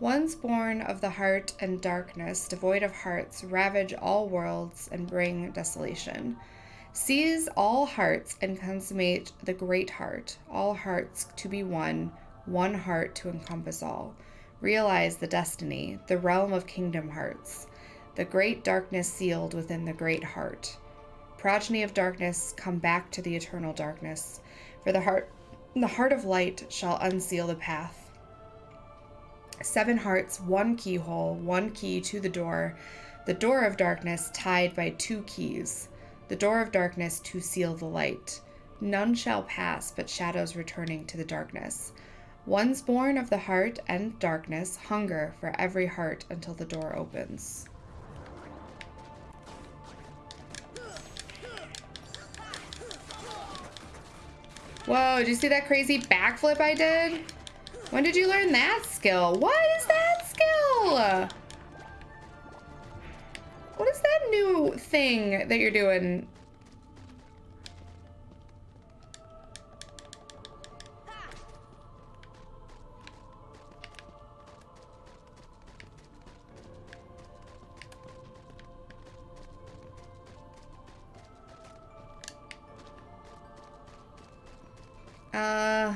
Ones born of the heart and darkness, devoid of hearts, ravage all worlds and bring desolation. Seize all hearts and consummate the great heart, all hearts to be one, one heart to encompass all. Realize the destiny, the realm of kingdom hearts, the great darkness sealed within the great heart. Progeny of darkness, come back to the eternal darkness, for the heart the heart of light shall unseal the path. Seven hearts, one keyhole, one key to the door, the door of darkness tied by two keys, the door of darkness to seal the light. None shall pass but shadows returning to the darkness. One's born of the heart and darkness, hunger for every heart until the door opens. Whoa, did you see that crazy backflip I did? When did you learn that skill? What is that skill? What is that new thing that you're doing? Uh...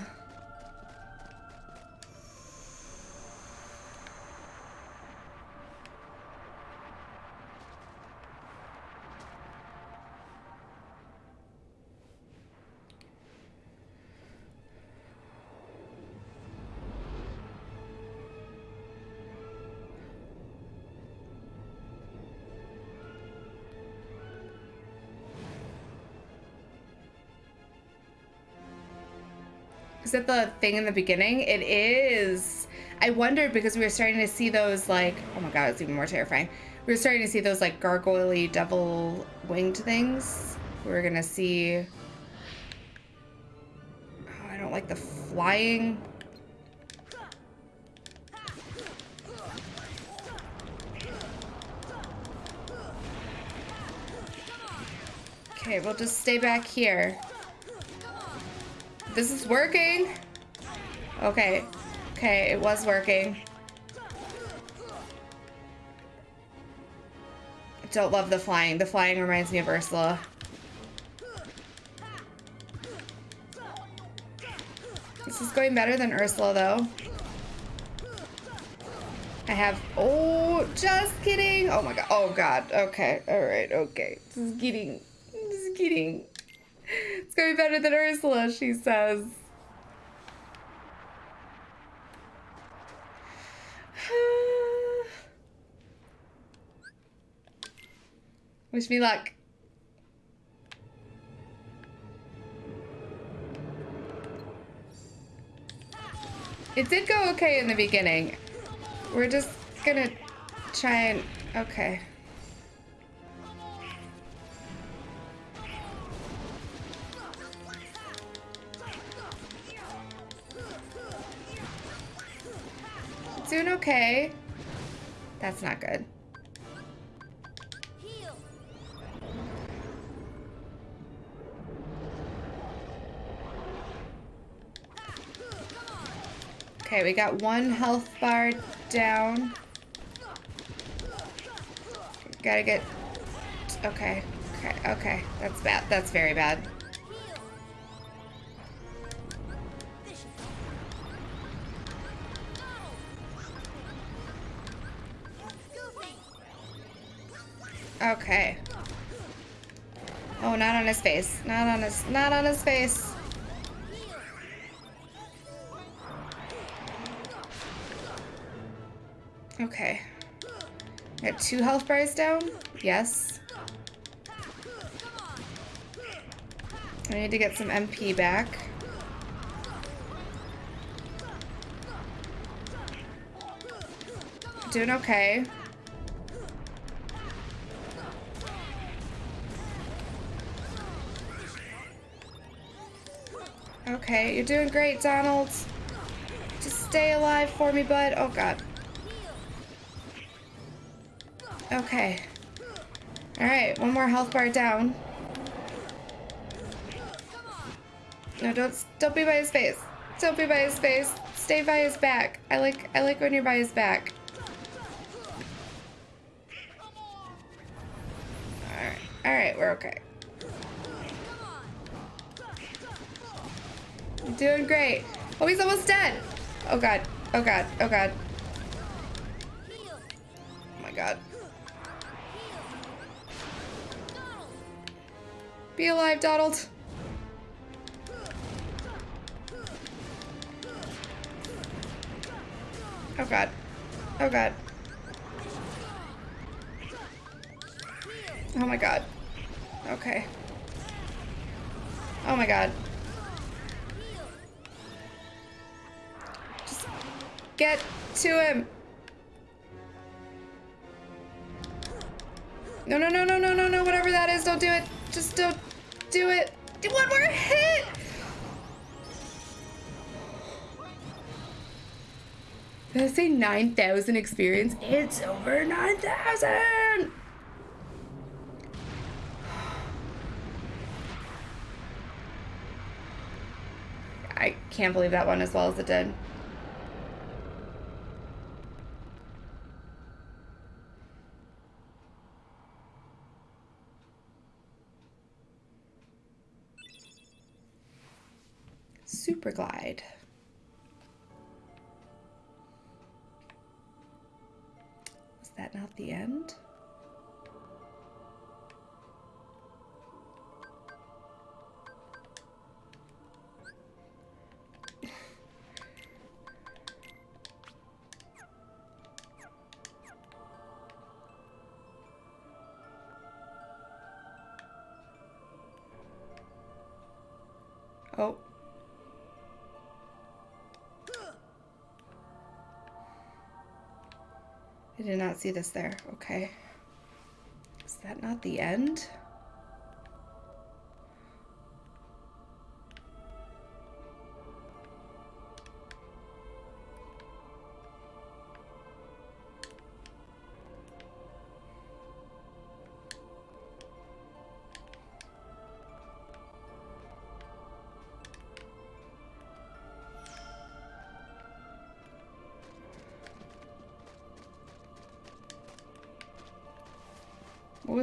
Is that the thing in the beginning? It is. I wondered because we were starting to see those like, oh my god, it's even more terrifying. We were starting to see those like gargoyle double winged things. We are gonna see. Oh, I don't like the flying. Okay, we'll just stay back here. This is working. Okay. Okay, it was working. Don't love the flying. The flying reminds me of Ursula. This is going better than Ursula, though. I have... Oh, just kidding. Oh, my God. Oh, God. Okay. All right. Okay. This is getting... This is getting... It's to be better than Ursula, she says. Wish me luck. It did go okay in the beginning. We're just gonna try and... Okay. Doing okay. That's not good. Okay, we got one health bar down. Gotta get... Okay, okay, okay. That's bad. That's very bad. Okay. Oh, not on his face. Not on his, not on his face. Okay. Got two health bars down? Yes. I need to get some MP back. Doing okay. Okay, you're doing great, Donald. Just stay alive for me, bud. Oh, God. Okay. Alright, one more health bar down. No, don't don't be by his face. Don't be by his face. stay by his back. I like I like when you're by his back. Alright, alright, we're okay. Doing great. Oh, he's almost dead. Oh god. Oh god. Oh god. Oh my god. Be alive, Donald. Oh god. Oh god. Oh my god. Okay. Oh my god. Get to him. No, no, no, no, no, no, no, whatever that is, don't do it. Just don't do it. Do one more hit. Did I say 9,000 experience? It's over 9,000! I can't believe that one as well as it did. Glide. Was that not the end? I did not see this there. Okay. Is that not the end?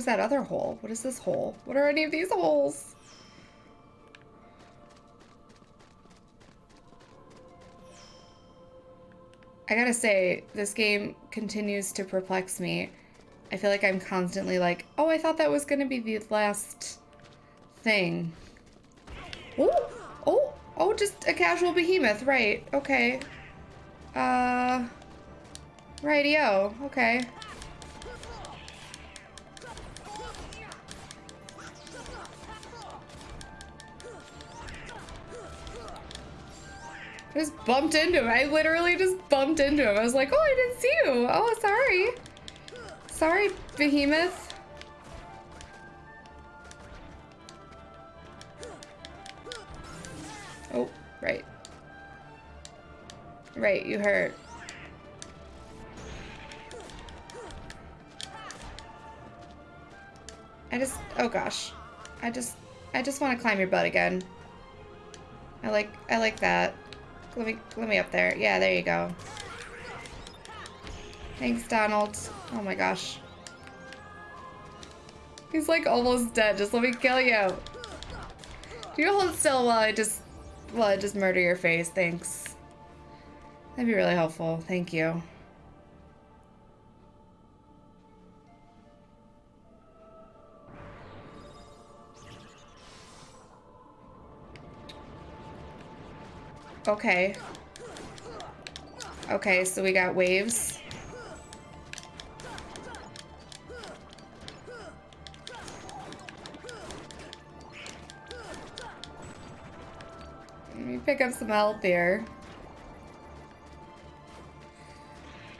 Was that other hole? What is this hole? What are any of these holes? I gotta say, this game continues to perplex me. I feel like I'm constantly like, oh, I thought that was gonna be the last thing. Oh, oh, oh, just a casual behemoth, right, okay. Uh, rightio, okay. Bumped into him. I literally just bumped into him. I was like, oh, I didn't see you. Oh, sorry. Sorry, behemoth. Oh, right. Right, you hurt. I just, oh gosh. I just, I just want to climb your butt again. I like, I like that. Let me, let me up there. Yeah, there you go. Thanks, Donald. Oh my gosh. He's like almost dead. Just let me kill you. Do you hold still while I just, while I just murder your face? Thanks. That'd be really helpful. Thank you. Okay. Okay, so we got waves. Let me pick up some health here.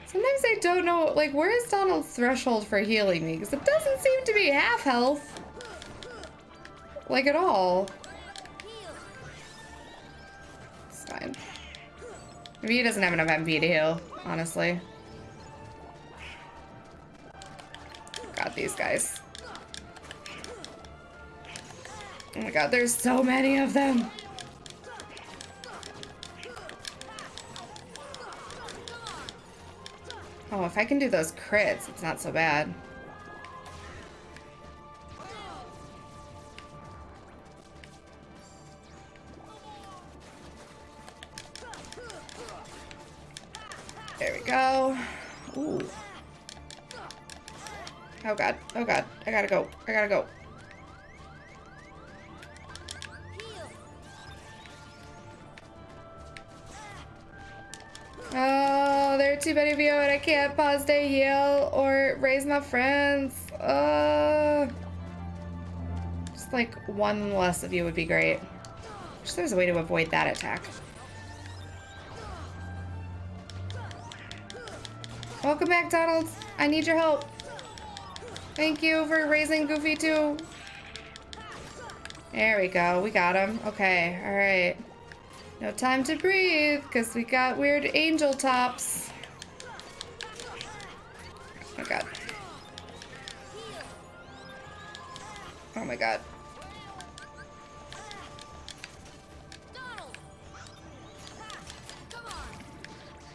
Sometimes I don't know, like, where is Donald's threshold for healing me? Because it doesn't seem to be half health. Like, at all. Maybe he doesn't have enough MP to heal, honestly. Got these guys. Oh my god, there's so many of them! Oh, if I can do those crits, it's not so bad. Go. Ooh. Oh god. Oh god. I gotta go. I gotta go. Oh, there are too many of you and I can't pause to heal or raise my friends. Uh, just like one less of you would be great. Wish there's a way to avoid that attack. Welcome back, Donald. I need your help. Thank you for raising Goofy too. There we go. We got him. Okay. All right. No time to breathe, because we got weird angel tops. Oh my god. Oh my god.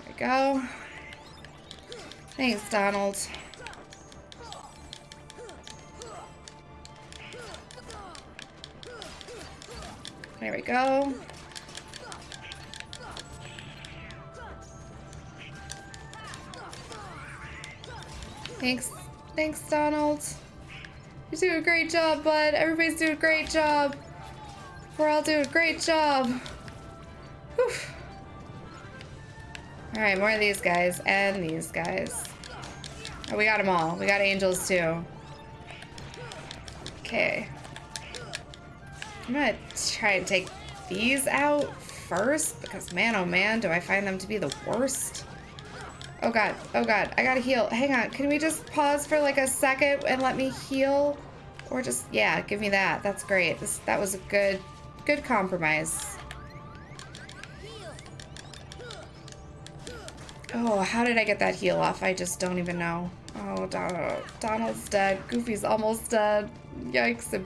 There we go. Thanks, Donald. There we go. Thanks. Thanks, Donald. You do a great job, bud. Everybody's doing a great job. We're all doing a great job. Alright, more of these guys and these guys. Oh, we got them all. We got angels, too. Okay. I'm gonna try and take these out first, because man, oh man, do I find them to be the worst. Oh god, oh god, I gotta heal. Hang on, can we just pause for like a second and let me heal? Or just, yeah, give me that. That's great. This That was a good, good compromise. Oh, how did I get that heal off? I just don't even know. Oh, Donald, Donald's dead. Goofy's almost dead. Yikes.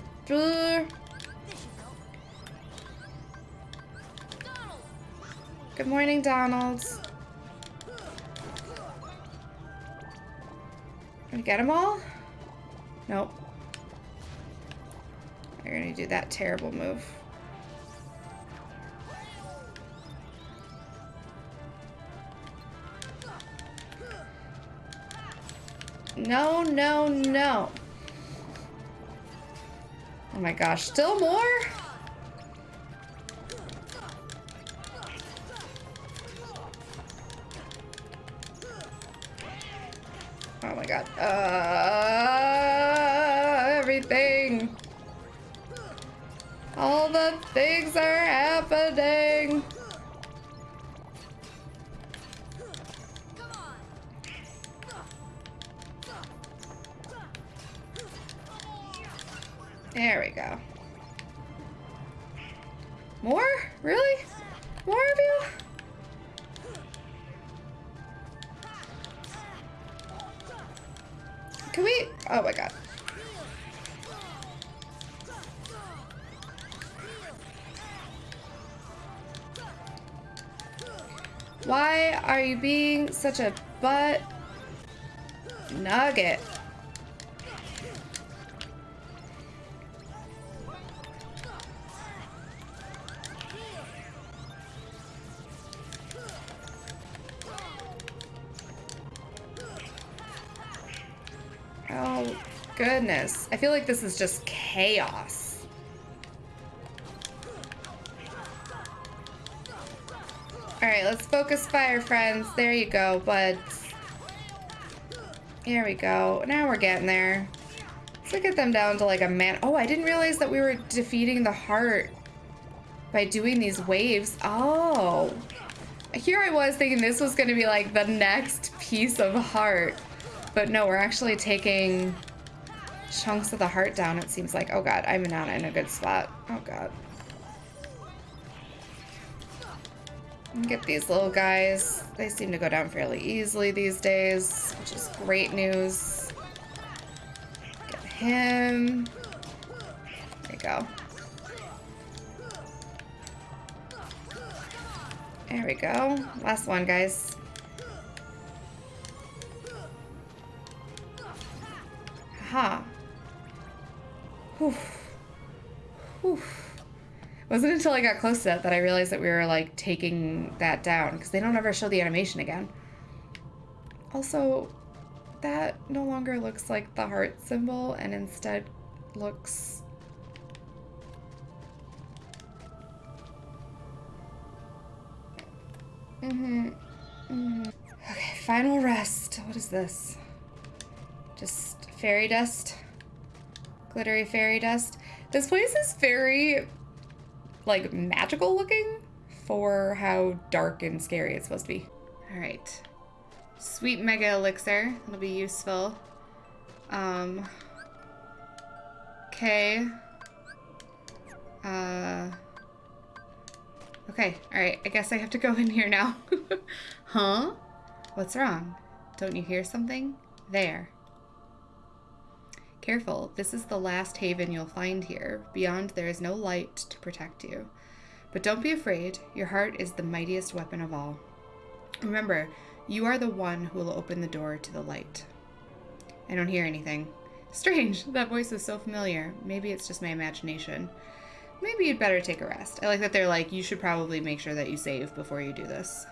Good morning, Donald. We get them all? Nope. We're gonna do that terrible move. No, no, no. Oh my gosh, still more? Such a butt nugget? Oh, goodness. I feel like this is just chaos. Alright, let's focus fire, friends. There you go, buds. Here we go. Now we're getting there. Let's get them down to like a man. Oh, I didn't realize that we were defeating the heart by doing these waves. Oh. Here I was thinking this was going to be like the next piece of heart. But no, we're actually taking chunks of the heart down, it seems like. Oh god, I'm not in a good spot. Oh god. Get these little guys. They seem to go down fairly easily these days, which is great news. Get him. There you go. There we go. Last one, guys. Aha. Whew. Whew. Wasn't until I got close to that that I realized that we were like taking that down because they don't ever show the animation again. Also, that no longer looks like the heart symbol and instead looks Mm-hmm. Mm-hmm. Okay, final rest. What is this? Just fairy dust? Glittery fairy dust? This place is very, like, magical looking for how dark and scary it's supposed to be. All right. Sweet Mega Elixir. That'll be useful. Um. Okay. Uh. Okay, alright. I guess I have to go in here now. huh? What's wrong? Don't you hear something? There. Careful, this is the last haven you'll find here. Beyond, there is no light to protect you. But don't be afraid, your heart is the mightiest weapon of all. Remember, you are the one who will open the door to the light. I don't hear anything. Strange, that voice is so familiar. Maybe it's just my imagination. Maybe you'd better take a rest. I like that they're like, you should probably make sure that you save before you do this.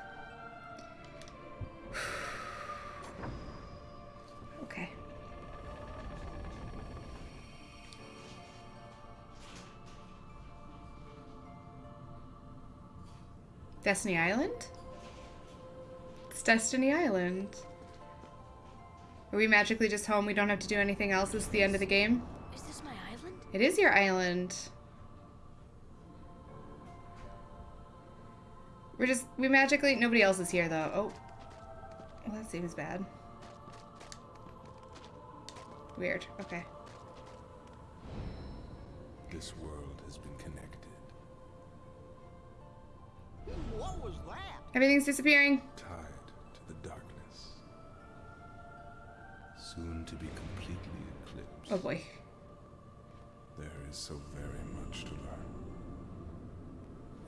Destiny Island? It's Destiny Island. Are we magically just home? We don't have to do anything else? This is the end of the game? Is this my island? It is your island. We're just, we magically, nobody else is here though. Oh. Well, that seems bad. Weird. Okay. This world What was that? Everything's disappearing. tied to the darkness. Soon to be completely eclipsed. Oh boy. There is so very much to learn.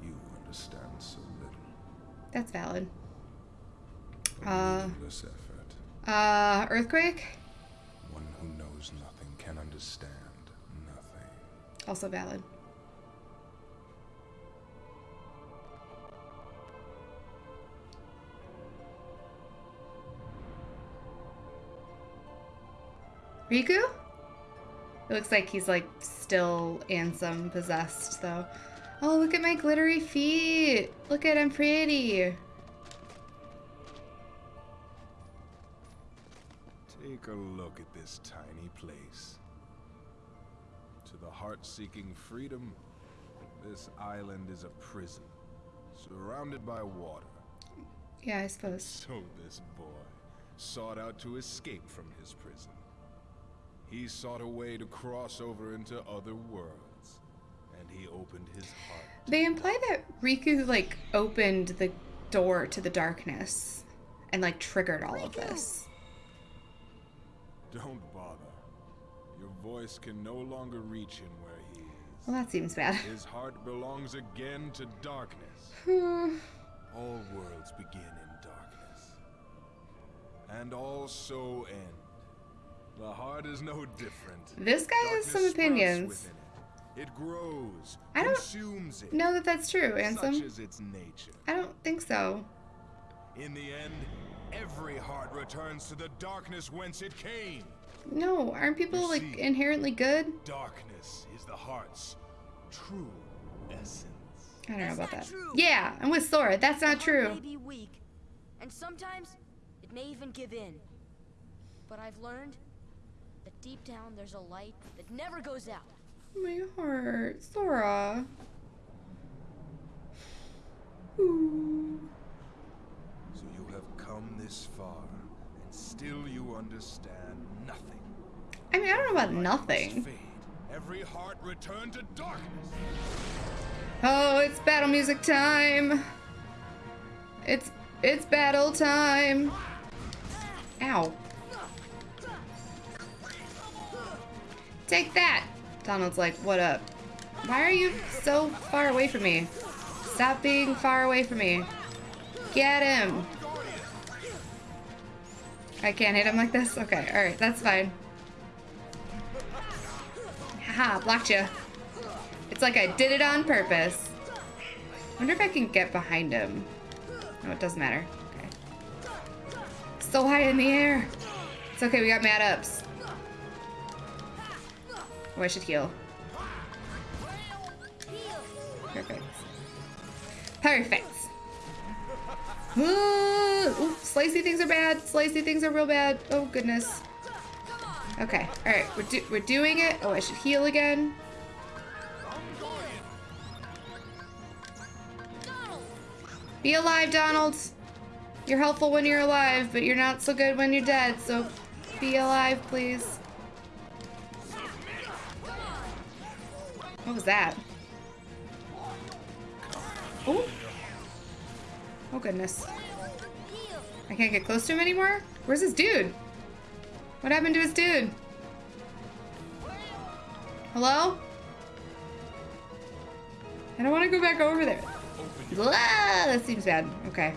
You understand so little. That's valid. A Uh. effort. Uh, earthquake? One who knows nothing can understand nothing. Also valid. Riku? It looks like he's like still Ansem possessed though. Oh, look at my glittery feet. Look at I'm pretty. Take a look at this tiny place. To the heart-seeking freedom, this island is a prison, surrounded by water. Yeah, I suppose. So this boy sought out to escape from his prison. He sought a way to cross over into other worlds, and he opened his heart. They imply that Riku like opened the door to the darkness and like triggered all of this. Don't bother. Your voice can no longer reach him where he is. Well, that seems bad. His heart belongs again to darkness. All worlds begin in darkness. And all so end. The heart is no different. This guy has some opinions. It. it grows, I don't consumes it. Know that that's true, Such Ansem. is its nature. I don't think so. In the end, every heart returns to the darkness whence it came. No, aren't people You like see. inherently good? Darkness is the heart's true essence. I don't know about not that. true. Yeah, I'm with Sora. That's The not heart true. may be weak, and sometimes it may even give in. But I've learned that deep down there's a light that never goes out. My heart, Sora. Ooh. So you have come this far, and still you understand nothing. I mean, I don't know about Light nothing. must fade. Every heart return to darkness. Oh, it's battle music time. It's it's battle time. Ow. Take that. Donald's like, what up? Why are you so far away from me? Stop being far away from me. Get him. I can't hit him like this? Okay, alright, that's fine. Aha, blocked you. It's like I did it on purpose. wonder if I can get behind him. No, it doesn't matter. Okay. So high in the air. It's okay, we got mad ups. Oh, I should heal. Perfect. Perfect. Ooh, ooh, slicey things are bad. Slicey things are real bad. Oh, goodness. Okay, alright, we're, do we're doing it. Oh, I should heal again. Be alive, Donald. You're helpful when you're alive, but you're not so good when you're dead, so be alive, please. What was that? Oh. Oh, goodness. I can't get close to him anymore? Where's this dude? What happened to his dude? Hello? I don't want to go back over there. Ah, that seems bad. Okay.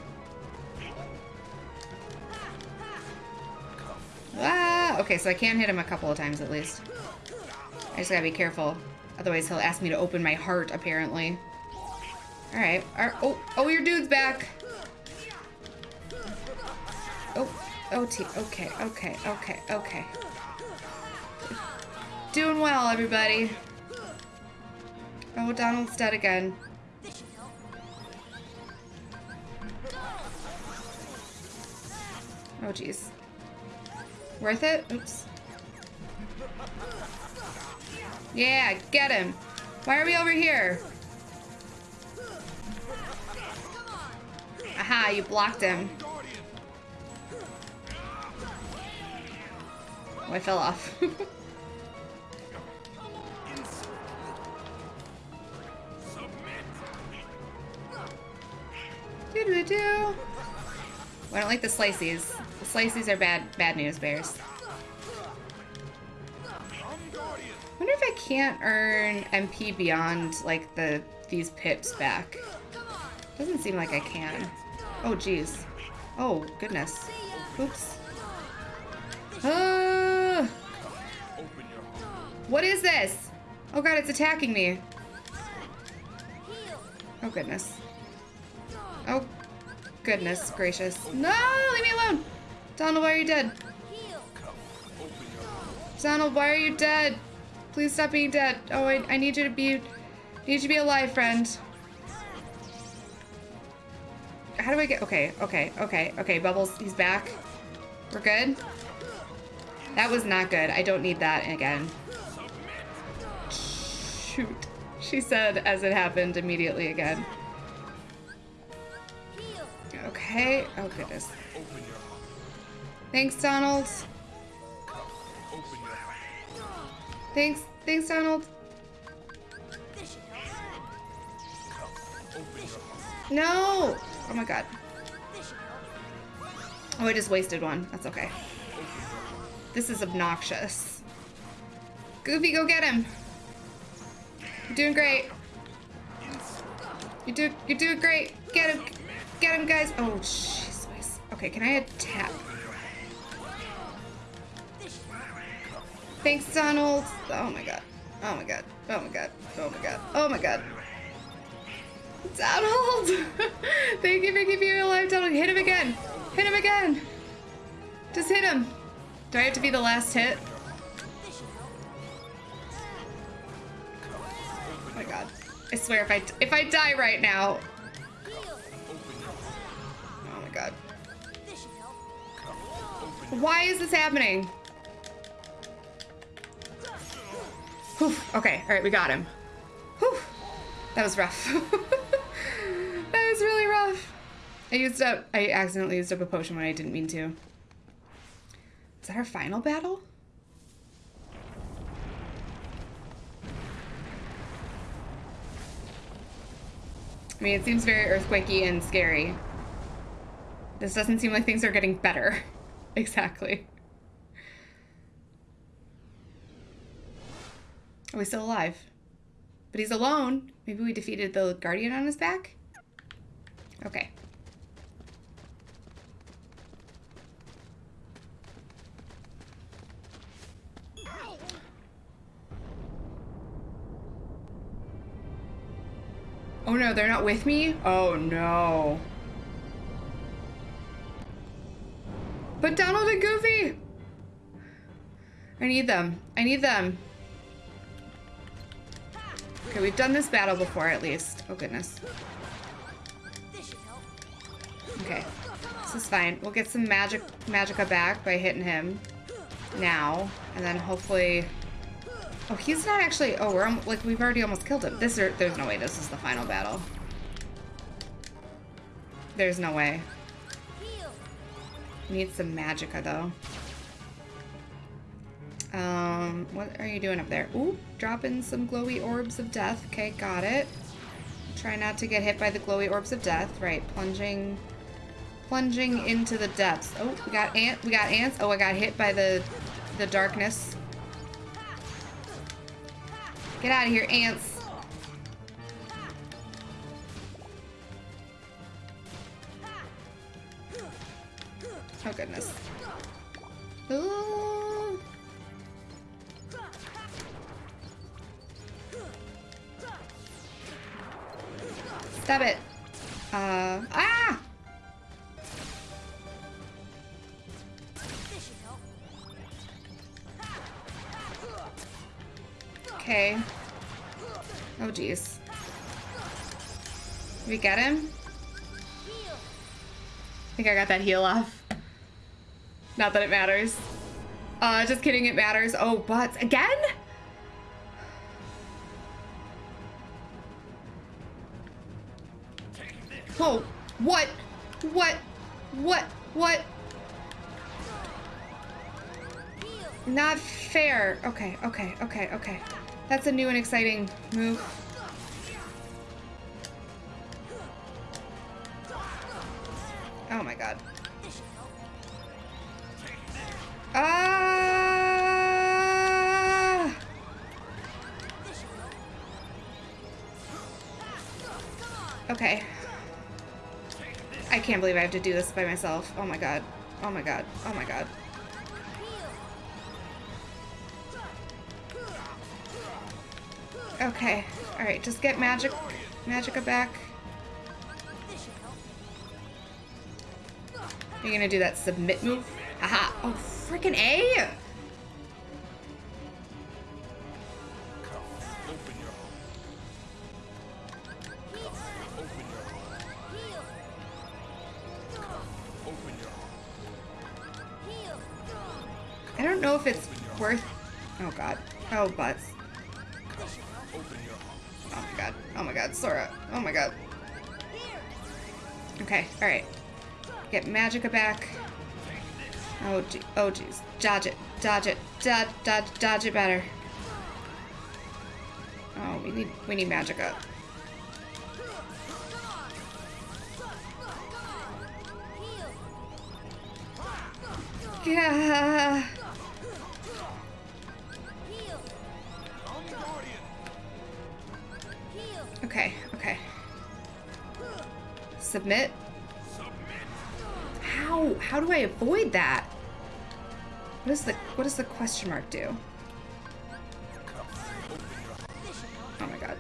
Ah, okay, so I can hit him a couple of times at least. I just gotta be careful. Otherwise he'll ask me to open my heart, apparently. Alright. Oh, oh, your dude's back. Oh, OT. Okay, okay, okay, okay. Doing well, everybody. Oh, Donald's dead again. Oh, jeez. Worth it? Oops. Yeah, get him. Why are we over here? Aha, you blocked him. Oh, I fell off. doo doo doo. I don't like the slices. The slices are bad, bad news bears. Can't earn MP beyond like the these pips back. Doesn't seem like I can. Oh jeez. Oh goodness. Oops. Uh, what is this? Oh god, it's attacking me. Oh goodness. Oh goodness gracious. No, leave me alone. Donald, why are you dead? Donald, why are you dead? Please stop being dead. Oh, I, I need you to be, need you to be alive, friend. How do I get, okay, okay, okay, okay, Bubbles, he's back. We're good? That was not good. I don't need that again. Shoot. She said as it happened immediately again. Okay. Oh, goodness. Thanks, Donald. Thanks. Thanks, Donald. No! Oh my god. Oh, I just wasted one. That's okay. This is obnoxious. Goofy, go get him. You're doing great. You do you're doing great. Get him. Get him, guys. Oh, jeez. Okay, can I attack? Thanks, Donald. Oh my god. Oh my god. Oh my god. Oh my god. Oh my god. Donald! Thank you for keeping me alive, Donald. Hit him again. Hit him again. Just hit him. Do I have to be the last hit? Oh my god. I swear if I if I die right now. Oh my god. Why is this happening? Whew. Okay, alright, we got him. Whew. That was rough. that was really rough. I used up I accidentally used up a potion when I didn't mean to. Is that our final battle? I mean, it seems very earthquakey and scary. This doesn't seem like things are getting better. exactly. Are we still alive. But he's alone. Maybe we defeated the guardian on his back? Okay. Oh no, they're not with me? Oh no. But Donald and Goofy! I need them. I need them. Okay, we've done this battle before at least. Oh goodness. Okay. This is fine. We'll get some magic magicka back by hitting him now. And then hopefully Oh, he's not actually oh we're like we've already almost killed him. This there's no way this is the final battle. There's no way. Need some magicka though. Um, what are you doing up there? Ooh, dropping some glowy orbs of death. Okay, got it. Try not to get hit by the glowy orbs of death. Right, plunging, plunging into the depths. Oh, we got ant. We got ants. Oh, I got hit by the, the darkness. Get out of here, ants. Okay. Oh jeez. We get him? I think I got that heal off. Not that it matters. Uh, just kidding, it matters. Oh, butts. Again? Whoa. What? What? What? What? Not fair. Okay, okay, okay, okay. That's a new and exciting move. Oh my god. Ah! Okay. I can't believe I have to do this by myself. Oh my god. Oh my god. Oh my god. Okay. Alright, just get magic magicka back. You gonna do that submit move? Haha. Oh freaking A! I don't know if it's worth Oh god. Oh butts. Sora. Oh my god. Okay, alright. Get magicka back. Oh gee oh jeez. Dodge it. Dodge it. Dodge dodge dodge it better. Oh, we need we need magicka. Heal. Yeah. Submit. How? How do I avoid that? What is the what does the question mark do? Oh my god.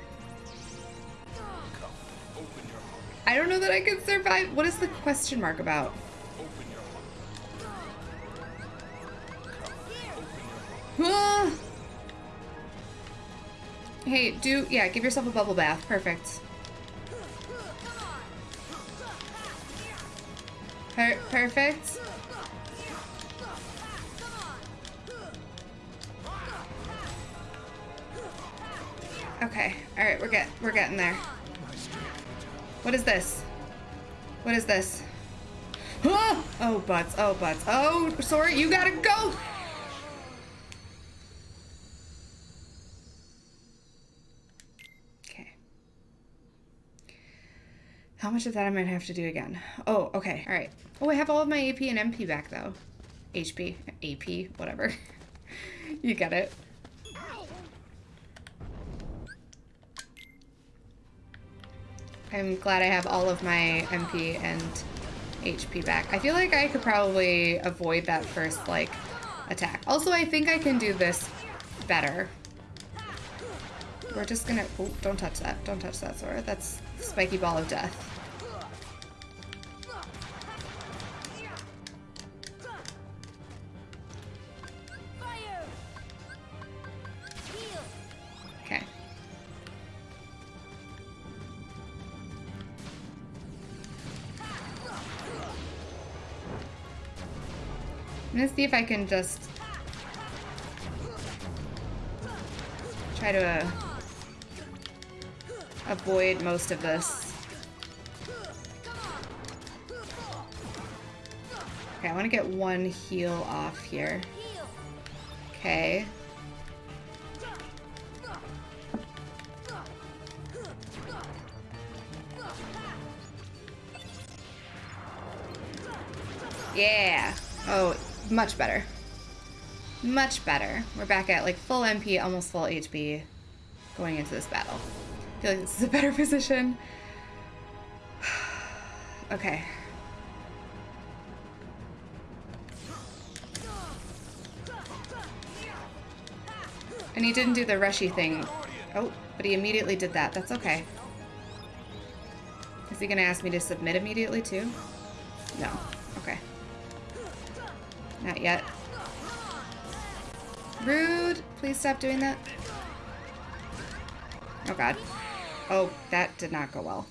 I don't know that I can survive. What is the question mark about? Hey, do yeah, give yourself a bubble bath. Perfect. Perfect. Okay. All right, we're get we're getting there. What is this? What is this? Ah! Oh, butts. Oh, butts. Oh, sorry, you gotta go. Okay. How much of that I might have to do again? Oh, okay. All right. Oh, I have all of my AP and MP back though. HP, AP, whatever. you get it. I'm glad I have all of my MP and HP back. I feel like I could probably avoid that first, like, attack. Also, I think I can do this better. We're just gonna... Oh, don't touch that. Don't touch that, Sora. That's spiky ball of death. Gonna see if I can just try to uh, avoid most of this. Okay, I want to get one heal off here. Okay. Yeah. Oh, much better. Much better. We're back at like full MP, almost full HP going into this battle. I feel like this is a better position. okay. And he didn't do the rushy thing. Oh, but he immediately did that. That's okay. Is he gonna ask me to submit immediately too? No. Not yet. Rude! Please stop doing that. Oh god. Oh, that did not go well.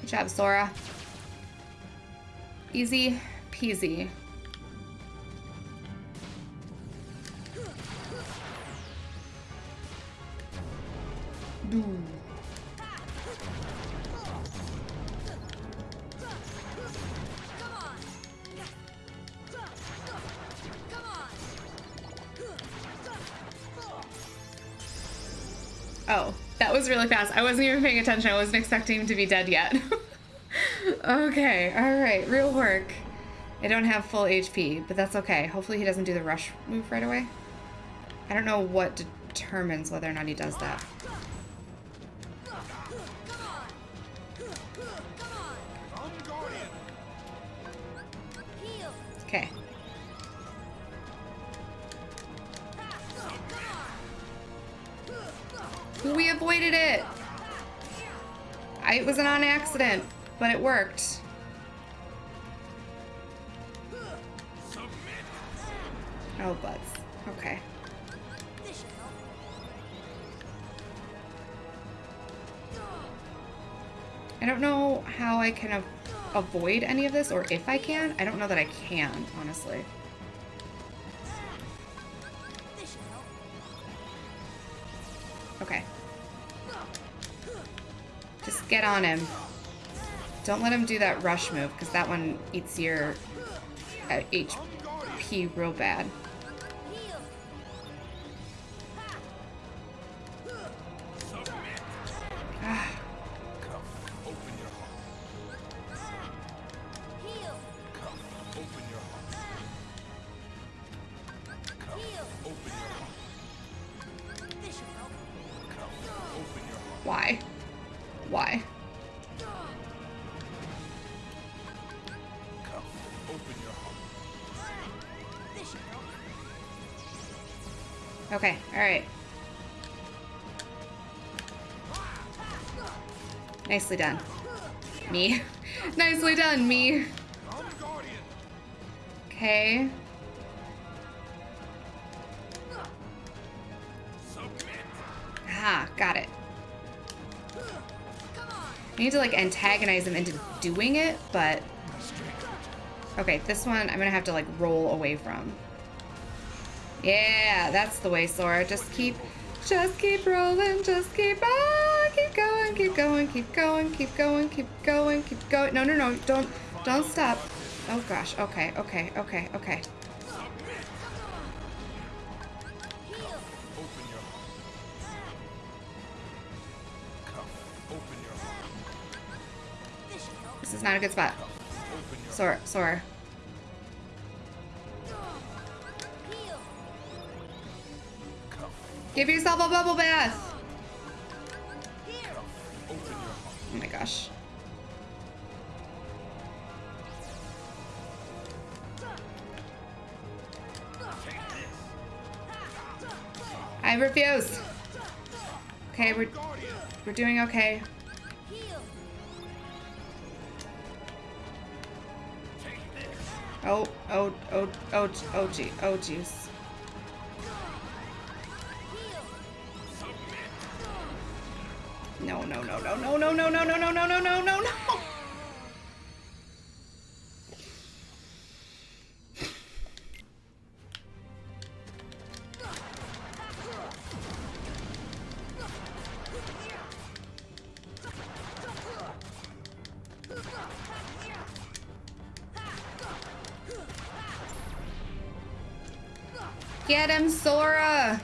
Good job, Sora. Easy peasy. I wasn't even paying attention. I wasn't expecting him to be dead yet. okay, alright, real work. I don't have full HP, but that's okay. Hopefully he doesn't do the rush move right away. I don't know what determines whether or not he does that. Accident, but it worked. Oh, butts. Okay. I don't know how I can avoid any of this, or if I can. I don't know that I can, honestly. Okay. Just get on him. Don't let him do that rush move, because that one eats your uh, HP real bad. Nicely done. Me. Nicely done, me. Okay. Ah, got it. On! I need to like antagonize him into doing it, but okay, this one I'm gonna have to like roll away from. Yeah, that's the way, Sora. Just keep, just keep rolling, just keep ah, keep going, keep going, keep going, keep going, keep going. No, no, no, don't, don't stop. Oh gosh. Okay, okay, okay, okay. This is not a good spot. Sora, Sora. Give yourself a bubble bath! Oh my gosh. I refuse. Okay, we're we're doing okay. Oh, oh, oh, oh, oh, gee, oh, jeez. No, no, no, no, no, no, no, no, no, no, no. Get him, Sora!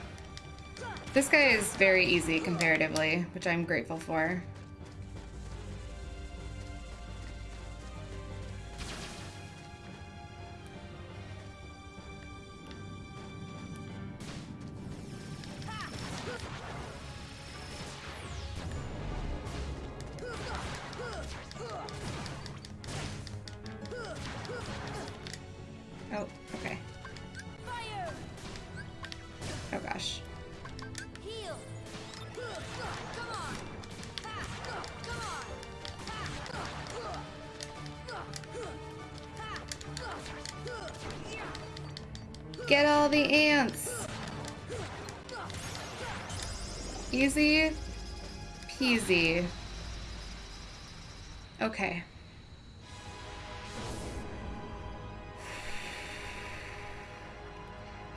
This guy is very easy comparatively, which I'm grateful for.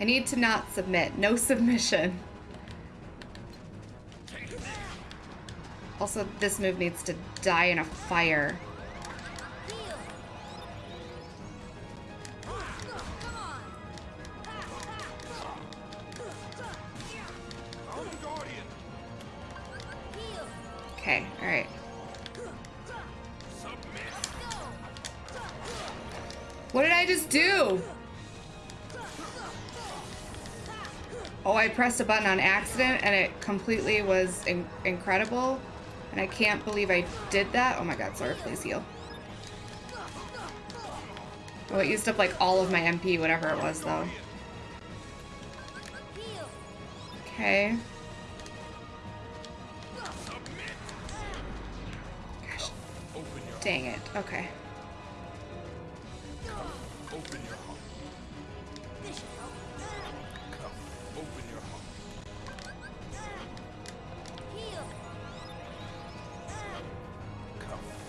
Need to not submit. No submission. Also, this move needs to die in a fire. Okay, alright. What did I just do? Oh, I pressed a button on accident and it completely was in incredible. And I can't believe I did that. Oh my god, Sora, please heal. Oh, it used up like all of my MP, whatever it was though. Okay. Gosh, dang it. Okay.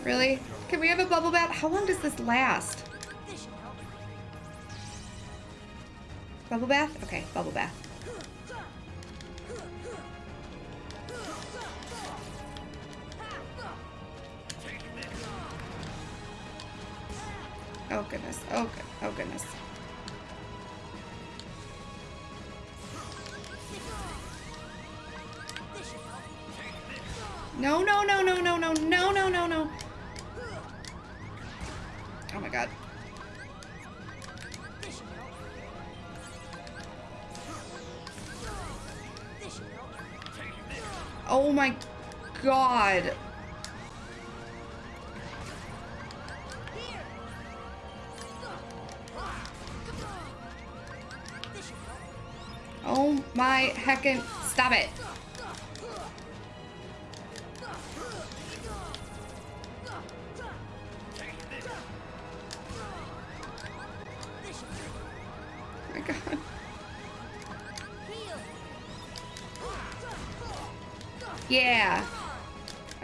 Really? Can we have a bubble bath? How long does this last? Bubble bath? Okay, bubble bath. Oh my god. Oh my heckin' stop it.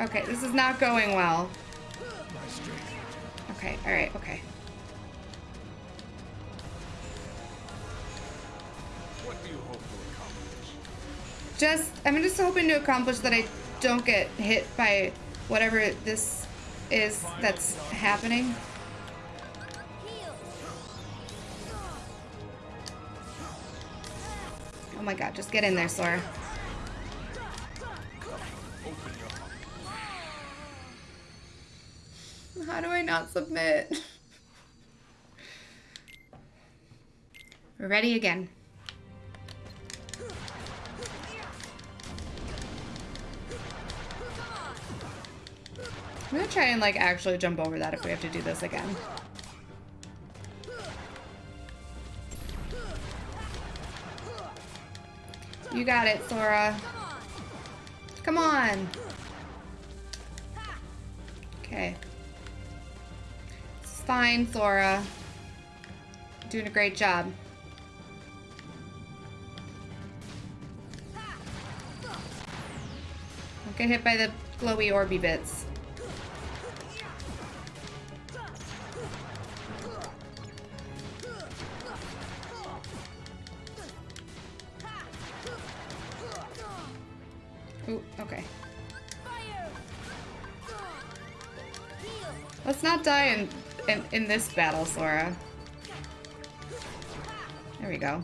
Okay, this is not going well. Okay, alright, okay. What do you hope to accomplish? Just, I'm just hoping to accomplish that I don't get hit by whatever this is that's happening. Oh my god, just get in there, Sora. Not submit? We're ready again. I'm gonna try and like actually jump over that if we have to do this again. You got it, Sora. Come on. Okay. Fine, Sora. Doing a great job. Don't get hit by the glowy orby bits. In, this battle, Sora. There we go.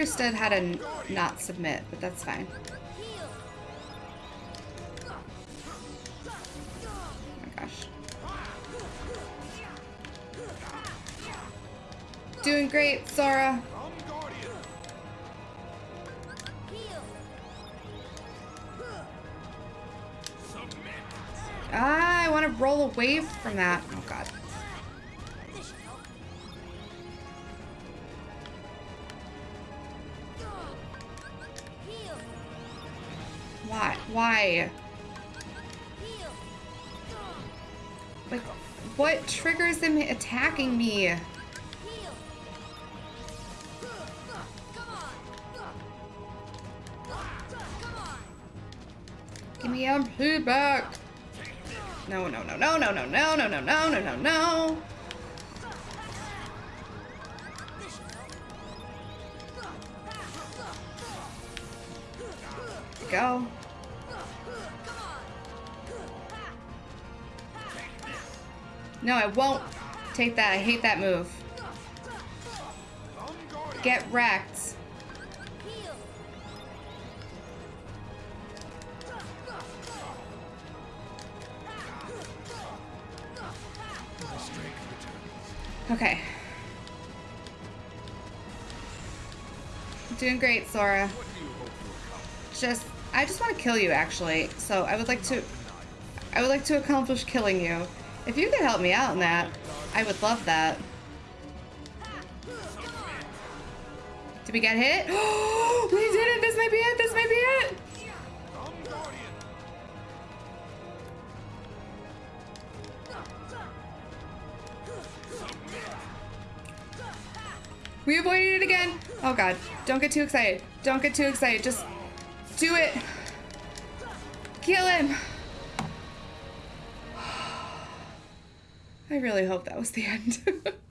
understood how to not submit, but that's fine. Oh. Doing great, Sora. Ah, I want to roll away from that. Oh god. Why? Like, what triggers them attacking me? Give me MP back. No, no, no, no, no, no, no, no, no, no, no, no, no. Go. No, I won't take that. I hate that move. Get wrecked. Okay. Doing great, Sora. Just, I just want to kill you, actually. So I would like to, I would like to accomplish killing you. If you could help me out in that, I would love that. Did we get hit? we did it! This might be it! This might be it! We avoided it again! Oh god, don't get too excited. Don't get too excited. Just do it. Kill him! Really hope that was the end.